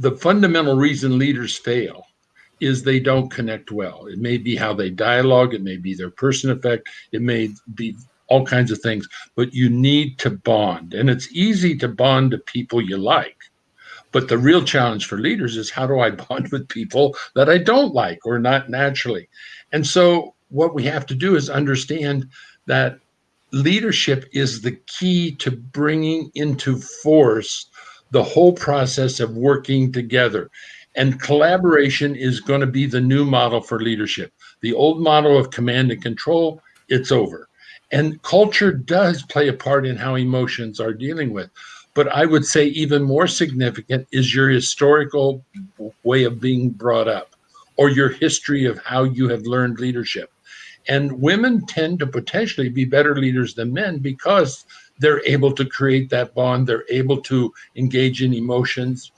the fundamental reason leaders fail is they don't connect well. It may be how they dialogue, it may be their person effect, it may be all kinds of things, but you need to bond. And it's easy to bond to people you like. But the real challenge for leaders is how do I bond with people that I don't like or not naturally? And so what we have to do is understand that leadership is the key to bringing into force the whole process of working together. And collaboration is going to be the new model for leadership. The old model of command and control, it's over. And culture does play a part in how emotions are dealing with. But I would say even more significant is your historical way of being brought up or your history of how you have learned leadership. And women tend to potentially be better leaders than men because they're able to create that bond, they're able to engage in emotions,